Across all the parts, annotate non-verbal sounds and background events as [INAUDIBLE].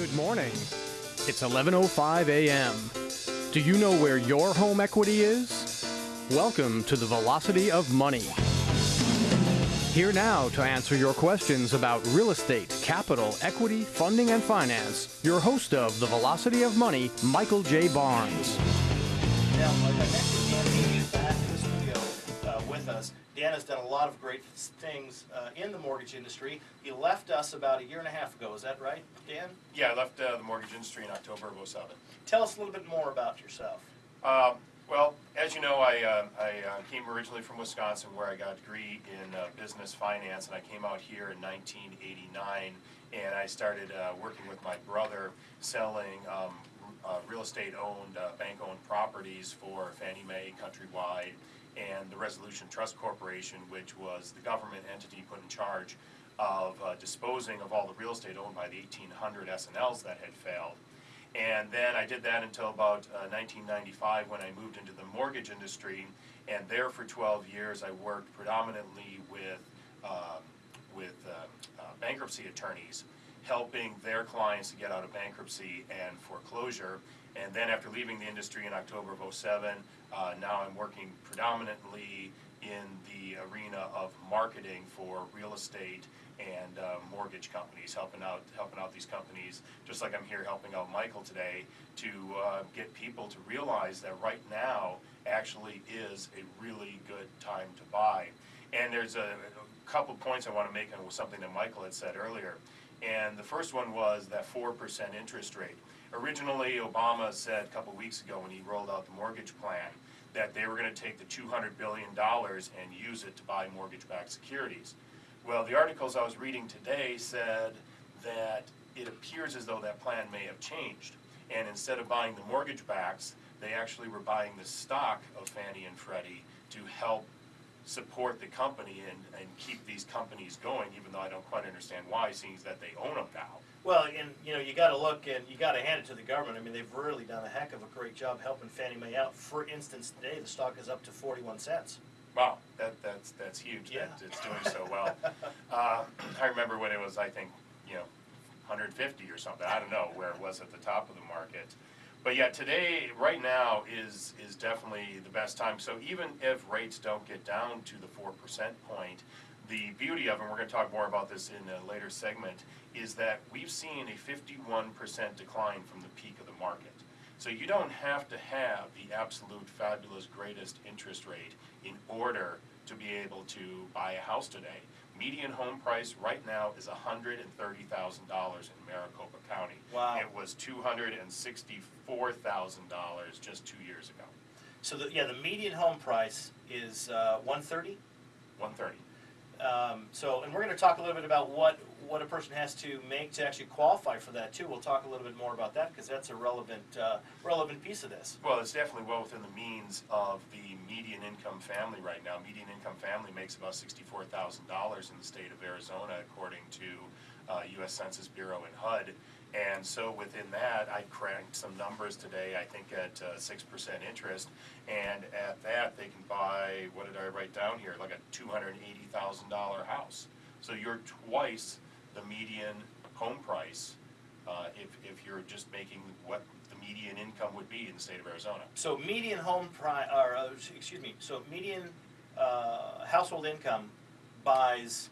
Good morning. It's 11:05 a.m. Do you know where your home equity is? Welcome to the Velocity of Money. Here now to answer your questions about real estate, capital, equity, funding, and finance, your host of the Velocity of Money, Michael J. Barnes. Dan has done a lot of great things uh, in the mortgage industry. He left us about a year and a half ago. Is that right, Dan? Yeah, I left uh, the mortgage industry in October of '07. Tell us a little bit more about yourself. Um, well, as you know, I, uh, I uh, came originally from Wisconsin where I got a degree in uh, business finance, and I came out here in 1989, and I started uh, working with my brother selling um, uh, real estate owned, uh, bank owned properties for Fannie Mae Countrywide and the Resolution Trust Corporation, which was the government entity put in charge of uh, disposing of all the real estate owned by the 1800 S&Ls that had failed. And then I did that until about uh, 1995 when I moved into the mortgage industry. And there for 12 years, I worked predominantly with, um, with uh, uh, bankruptcy attorneys, helping their clients to get out of bankruptcy and foreclosure. And then after leaving the industry in October of 07, uh, now I'm working predominantly in the arena of marketing for real estate and uh, mortgage companies, helping out helping out these companies, just like I'm here helping out Michael today, to uh, get people to realize that right now actually is a really good time to buy. And there's a, a couple points I want to make on something that Michael had said earlier. And the first one was that 4% interest rate. Originally, Obama said a couple weeks ago when he rolled out the mortgage plan that they were going to take the $200 billion and use it to buy mortgage-backed securities. Well, the articles I was reading today said that it appears as though that plan may have changed. And instead of buying the mortgage backs, they actually were buying the stock of Fannie and Freddie to help support the company and, and keep these companies going, even though I don't quite understand why, seeing that they own them now. Well, and you know, you got to look and you got to hand it to the government. I mean, they've really done a heck of a great job helping Fannie Mae out. For instance, today the stock is up to 41 cents. Wow, that, that's, that's huge, Yeah. that it's doing so well. [LAUGHS] Uh, I remember when it was, I think, you know, hundred fifty or something, I don't know where it was at the top of the market. But yeah, today, right now is, is definitely the best time, so even if rates don't get down to the four percent point, the beauty of, and we're gonna talk more about this in a later segment, is that we've seen a fifty-one percent decline from the peak of the market. So you don't have to have the absolute fabulous greatest interest rate in order to be able to buy a house today. Median home price right now is hundred and thirty thousand dollars in Maricopa County. Wow. It was two hundred and sixty-four thousand dollars just two years ago, So the, yeah, the median home price is uh, 130. one thirty. Um, so, and we're going to talk a little bit about what what a person has to make to actually qualify for that too. We'll talk a little bit more about that because that's a relevant uh, relevant piece of this. Well, it's definitely well within the means of the median income family right now. Median income family makes about sixty-four thousand dollars in the state of Arizona, according to uh, U.S. Census Bureau and HUD. And so within that, I cranked some numbers today, I think at uh, six percent interest. And at that, they can buy, what did I write down here, like a two hundred and eighty thousand dollar house. So you're twice the median home price uh, if, if you're just making what median income would be in the state of Arizona. So median home pri, or uh, excuse me, so median uh, household income buys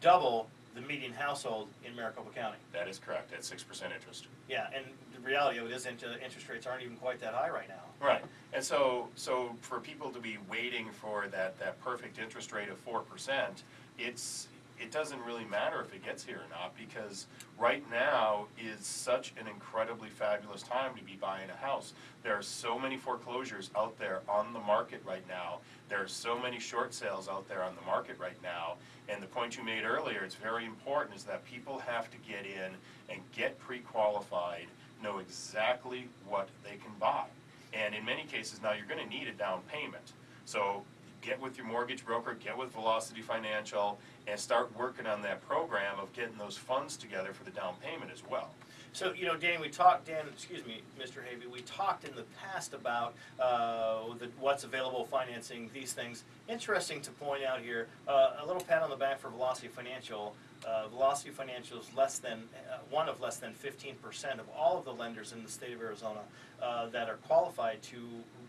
double the median household in Maricopa County. That is correct, at six percent interest. Yeah, and the reality of it is, inter- interest rates aren't even quite that high right now. Right, and so, so for people to be waiting for that, that perfect interest rate of four percent, it's, it doesn't really matter if it gets here or not, because right now is such an incredibly fabulous time to be buying a house. There are so many foreclosures out there on the market right now, there are so many short sales out there on the market right now, and the point you made earlier, it's very important, is that people have to get in and get pre-qualified, know exactly what they can buy. And in many cases now, you're gonna need a down payment. So get with your mortgage broker, get with Velocity Financial, and start working on that program of getting those funds together for the down payment as well. So, you know, Danny, we talked, Dan, excuse me, Mr. Havey, we talked in the past about uh, the, what's available financing, these things. Interesting to point out here, uh, a little pat on the back for Velocity Financial. Uh, Velocity Financial is less than, uh, one of less than fifteen percent of all of the lenders in the state of Arizona uh, that are qualified to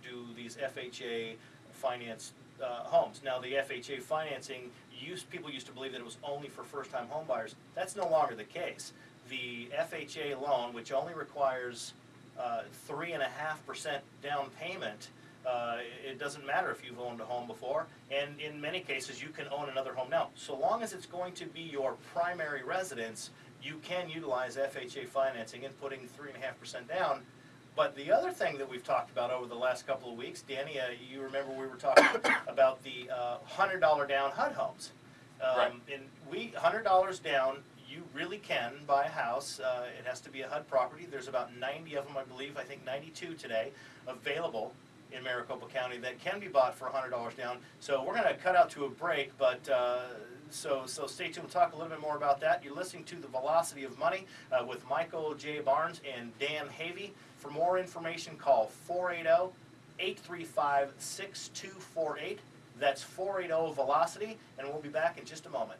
do these FHA finance uh, homes. Now, the FHA financing, used, people used to believe that it was only for first-time home buyers. That's no longer the case. The FHA loan, which only requires uh, three and a half percent down payment, uh, it doesn't matter if you've owned a home before, and in many cases, you can own another home now. So long as it's going to be your primary residence, you can utilize FHA financing and putting three and a half percent down. But the other thing that we've talked about over the last couple of weeks, Danny, uh, you remember we were talking [COUGHS] about the uh, hundred dollar down HUD homes. Um, Right. And we, hundred dollars down, you really can buy a house. Uh, it has to be a HUD property. There's about ninety of them, I believe, I think ninety-two today, available in Maricopa County that can be bought for hundred dollars down. So we're gonna cut out to a break, but, uh, so, so stay tuned. We'll talk a little bit more about that. You're listening to The Velocity of Money uh, with Michael J. Barnes and Dan Havey. For more information, call 480-835-6248. That's 480 Velocity, and we'll be back in just a moment.